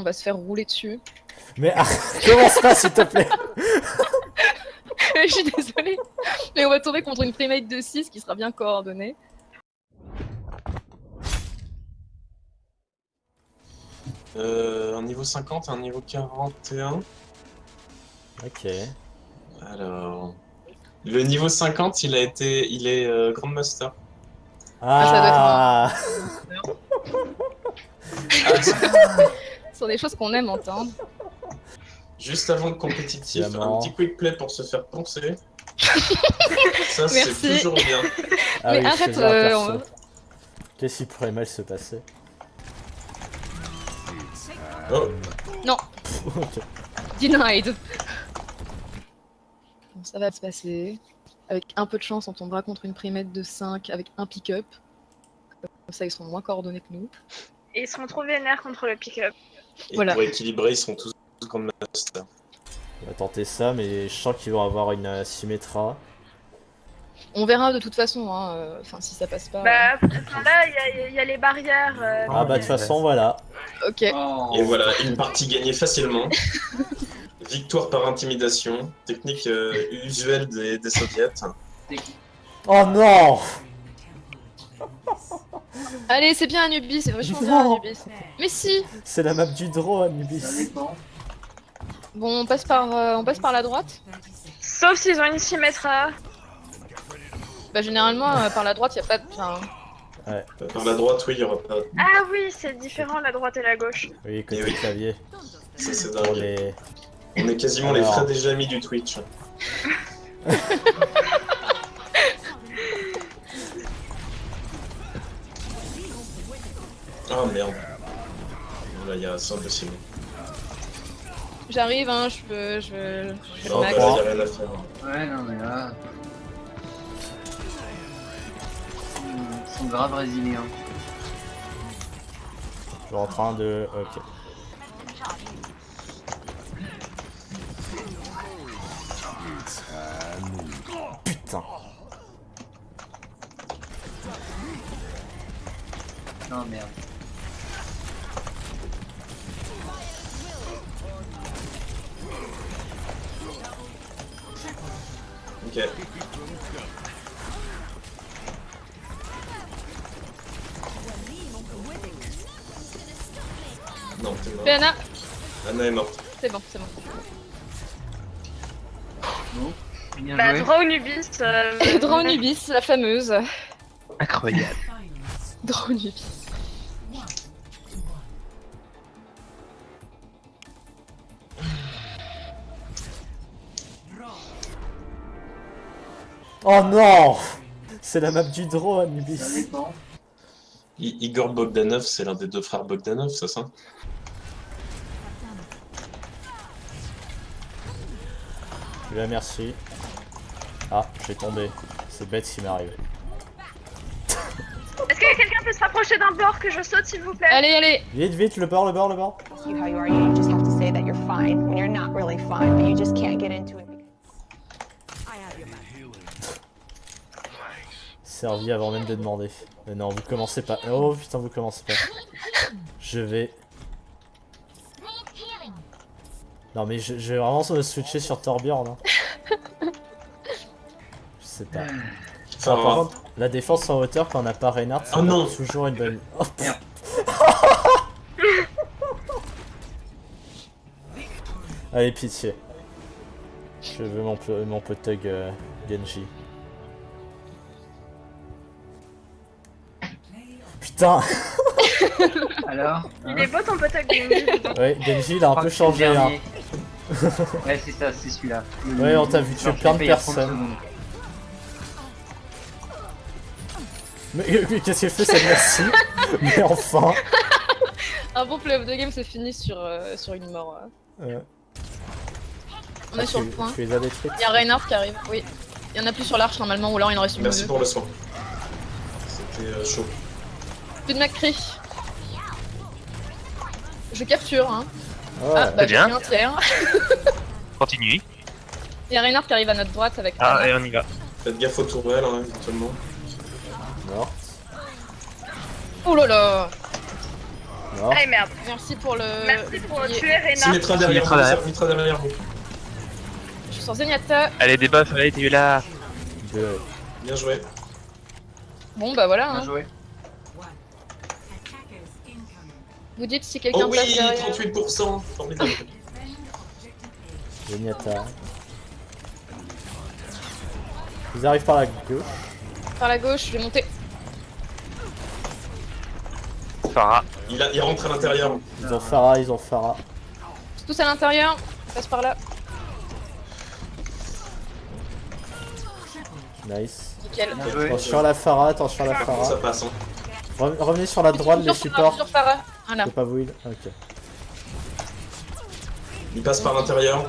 on va se faire rouler dessus. Mais ah, commence pas s'il te plaît Je suis désolée. Mais on va tomber contre une primate de 6 qui sera bien coordonnée. Euh, un niveau 50 et un niveau 41. Ok. Alors. Le niveau 50, il a été. Il est euh, Grandmaster. Ah, Ah, Ce sont des choses qu'on aime entendre. juste avant le compétitif, un petit quick play pour se faire poncer. Ça, c'est Merci. toujours bien. Ah Mais oui, arrête, euh, Qu'est-ce qui pourrait mal se passer Oh, Ok. Denied. Bon, ça va se passer. Avec un peu de chance, on tombera contre une primate de 5 avec un pick-up. Comme ça, ils seront moins coordonnés que nous. Et ils seront trop vénères contre le pick-up. Et Voilà. pour équilibrer, ils sont tous Grandmaster. On va tenter ça, mais je sens qu'ils vont avoir une euh, Symmetra. On verra de toute façon, hein, euh, enfin si ça passe pas. Bah, enfin, là, il y a- il y, a les barrières. euh, Ah bah de toute façon, voilà. euh, Ok. Oh. Et voilà, une partie gagnée facilement. Victoire par intimidation, technique euh, usuelle des, des soviets. Oh non Allez, c'est bien Anubis, c'est vachement bien Non. Anubis. Mais si C'est la map du draw, Anubis. Bon, on passe par, euh, on passe par la droite Sauf s'ils ont une Symmetra. Bah généralement, euh, par la droite, y a pas de... Enfin, Par la droite, oui, il y aura pas. Ah oui, c'est différent la droite et la gauche. Oui, côté Eh oui. clavier. Ça, c'est dingue. les... On est quasiment Alors. les frères des amis du Twitch. Ah merde. Là, il y a c'est impossible. j'arrive, hein, je peux... Je, je Non, bah, là, y a rien à faire. Ouais, non, mais là. Ils sont grave résilients. Je suis en train de... Ok. Putain. Non, merde. Ok. Non, t'es mort. Anna Anna est morte. C'est bon, c'est bon. Bien Bah, joué. Draw Nubis. Euh, Dronubis, la fameuse. Incroyable. Dronubis. Oh non C'est la map du draw, Ça Anubis. dépend. I- Igor Bogdanov, c'est l'un des deux frères Bogdanov, c'est ça Là, merci. Ah, j'ai tombé. C'est bête ce qui m'arrive. Est-ce que quelqu'un peut se rapprocher d'un bord que je saute, s'il vous plaît? Allez, allez Vite, vite, le bord, le bord, le bord. Servi avant même de demander. Mais non, vous commencez pas. Oh putain, vous commencez pas. Je vais. Non mais je, je vais vraiment me switcher sur Torbjorn. Hein. Je sais pas. Enfin, Ah, par contre, la défense en hauteur quand on n'a pas Reinhardt, c'est Oh non. toujours une bonne. Oh, Merde. Allez, pitié. Je veux mon, peu- mon potug euh, Genji. Putain Alors hein Il est beau ton pote avec Nubis. Ouais, Genji il a un peu c'est changé. Hein. ouais, c'est ça, c'est celui-là. Ouais, on t'a vu tuer plein de fait il y a 30 personnes. Mais, mais qu'est-ce qu'il fait cette merci Mais enfin Un bon play of the game se finit sur, euh, sur une mort. euh. euh, On est ah, sur tu, le point. tu les as détruites Il y a Reinhardt qui arrive, oui. Il y en a plus sur l'arche normalement, ou alors il en reste une Merci pour le soin. C'était euh, chaud. Plus de McCree. Je capture, hein. Ouais. Ah, bah bien. pris un tiers. Continue. Il y a Reinhardt qui arrive à notre droite avec Ah, et on y va. Faites gaffe aux tourelles, hein, éventuellement. Morte. Oh là là Mort. Allez merde. Merci pour le. Merci pour tuer Rena. Symmetra derrière derrière. Symmetra derrière vous. Je suis sur Zenyatta. Allez, des buffs, allez, t'es là. Bien joué. Bon bah voilà. Bien Hein. joué. Vous dites si quelqu'un Oh oui, derrière. 38%. Formidable. Ils arrivent par la gauche. Par la gauche, je vais monter. Farah. Il, a, il rentre à l'intérieur. Ils ont Farah, ils ont Farah. Tous à l'intérieur. Passe par là. Nice. Nickel. Attention à la Farah, attention à la Ça Farah. passe. Hein. Re- Revenez sur la droite, les Sur Farah, supports. Sur Farah. Voilà. C'est pas vous, il- Ok. Il passe par l'intérieur.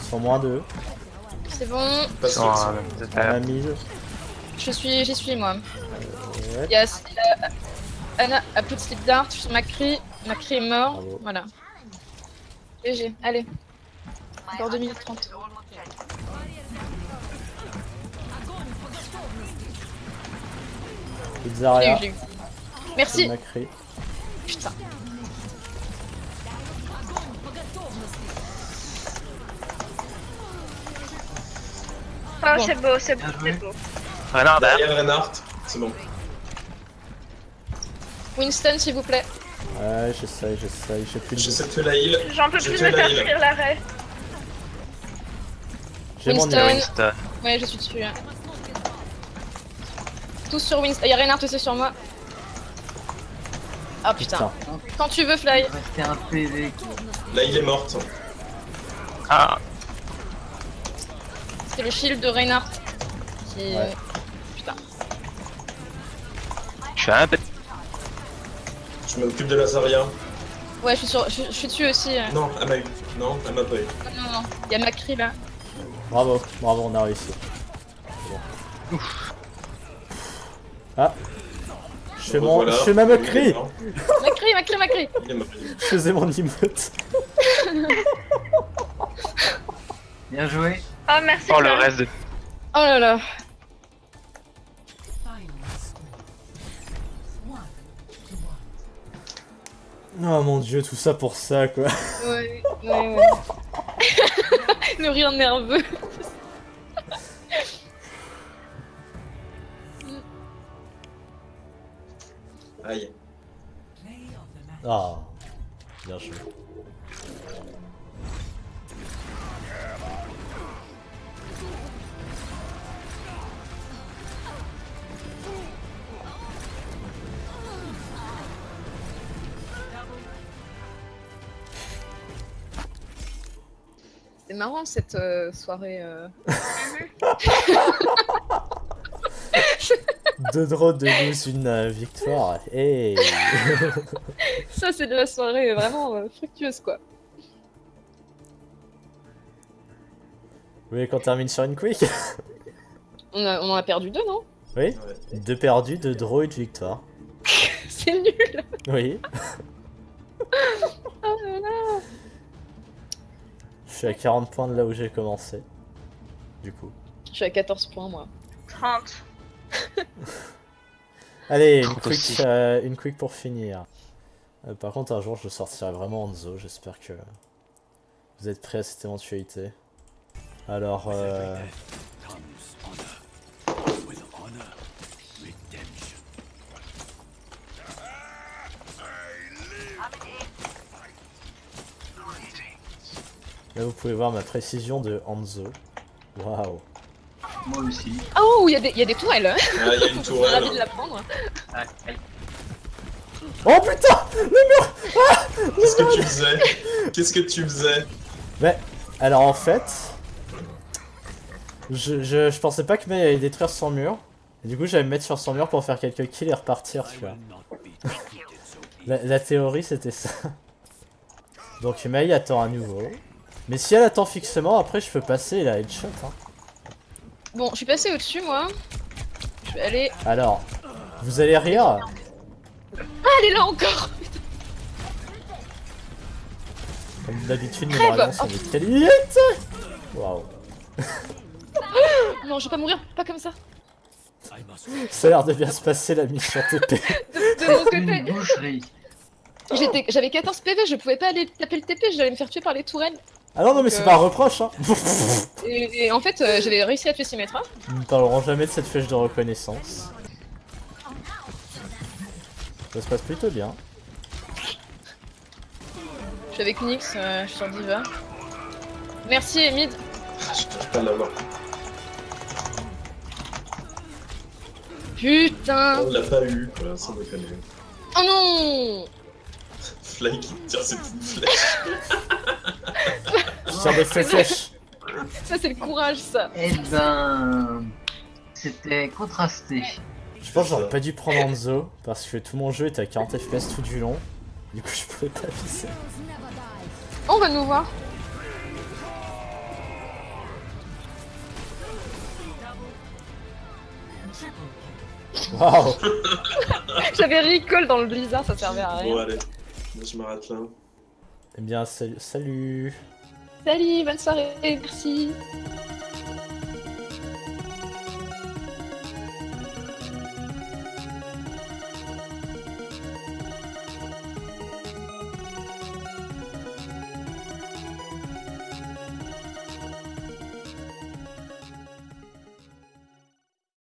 Ils sont moins deux. C'est bon. Il passe Sur, sur- euh, On a euh, 1000. Je suis, j'y suis moi. Ouais. Euh, Anna a plus de slip dart. Sur Macri. Macri est mort. Bravo. Voilà. GG. Allez. Encore 2 minutes 30. Je l'ai eu, Pizzaria. Merci. Macri. Putain. Oh, Bon. c'est beau, c'est beau, c'est beau. Renard derrière. Derrière Reinhardt. C'est bon. Winston, s'il vous plaît. Ouais, j'essaye, j'essaye. J'ai plus de. J'essaie de tuer la heal. J'en peux plus me faire cuire l'arrêt. J'ai mon Winston. Ouais, je suis dessus. hein. Tous sur Winston. Il y a Reinhardt aussi sur moi. Ah putain. Putain. Quand tu veux, Fly. Il restait un PV. La heal est morte. Ah, C'est le shield de Reinhardt. Qui... Ouais. Putain. je suis un peu. Je m'occupe de la Zarya. Ouais, je suis, sur... je, je suis dessus aussi. euh. Non, elle m'a eu. Non, elle m'a pas eu. Non, non, non. Il y a Macri là. Bravo, bravo, on a réussi. Bon. Ah. Je fais, mon... Voilà. je fais ma moquerie mort. Macri, Macri. Je faisais mon emote. Bien joué. Oh, merci. Oh, le reste de. Oh là là. Oh mon dieu, tout ça pour ça quoi. Ouais, ouais, ouais. le rire nerveux. Aïe. Ah. Bien joué. C'est marrant cette euh, soirée. euh. Deux draws de lose, une euh, victoire. Hey. Ça, c'est de la soirée vraiment euh, fructueuse quoi. Vous voulez qu'on termine sur une quick? On, a- on en a perdu deux, non? Oui. Deux perdus, deux draws, une victoire. C'est nul. Oui. Oh là là. Je suis à 40 points de là où j'ai commencé. Du coup. Je suis à 14 points moi. 30. Allez, une quick, euh, une quick pour finir. Euh, par contre, un jour, je sortirai vraiment Hanzo. J'espère que vous êtes prêts à cette éventualité. Alors, euh... Là, vous pouvez voir ma précision de Hanzo. Waouh. Moi aussi. Oh, il y, a des- il y a des tourelles. hein. Ah, il y a une Je suis ravie de tourelle. la prendre. Ah. Oh putain Qu'est-ce que tu faisais? Qu'est-ce que tu faisais? Mais, alors en fait, je, je, je pensais pas que Mei allait détruire son mur. Et du coup, j'allais me mettre sur son mur pour faire quelques kills et repartir, tu vois. La, la théorie, c'était ça. Donc Mei attend à nouveau. Mais si elle attend fixement, après je peux passer et la headshot. Hein. Bon, je suis passée au-dessus moi. Je vais aller. Alors, vous allez rire. Ah, elle est là encore Comme d'habitude, mes Crève dragons sont des. Waouh. Non, je vais pas mourir, pas comme ça. Ça a l'air de bien se passer la mission TP. De, de mon côté. Une boucherie. J'étais- J'avais 14 PV, je pouvais pas aller taper le TP, j'allais me faire tuer par les tourelles. Ah non, non, mais c'est euh, pas un reproche, hein. Et, et en fait, euh, j'avais réussi à tuer Symmetra. Nous ne parlerons jamais de cette flèche de reconnaissance. Ça se passe plutôt bien. Je suis avec Nyx, euh, je suis sur Diva. Merci Emid. Ah, Je peux pas l'avoir. Putain On l'a pas eu, quoi, sans déconner. Oh non Fly qui tire ses petites flèches. Ça c'est le courage ça Eh ben. C'était contrasté. Je pense que j'aurais pas dû prendre Anzo parce que tout mon jeu était à 40 FPS tout du long. Du coup, je pouvais pas viser. Oh, On va nous voir. Waouh J'avais recall dans le blizzard, ça servait à rien. Bon, allez. Moi, je m'arrête là. Eh bien, salut. salut. Salut, bonne soirée, merci.